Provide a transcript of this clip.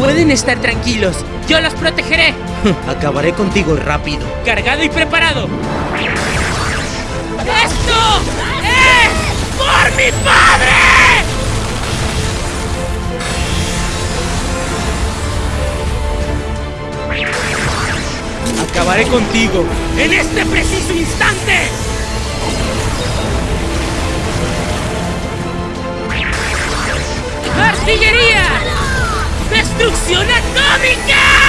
Pueden estar tranquilos, yo los protegeré. Acabaré contigo rápido. Cargado y preparado. ¡Esto es por mi padre! Acabaré contigo en este preciso instante. ¡Artillería! ¡Destrucción atómica!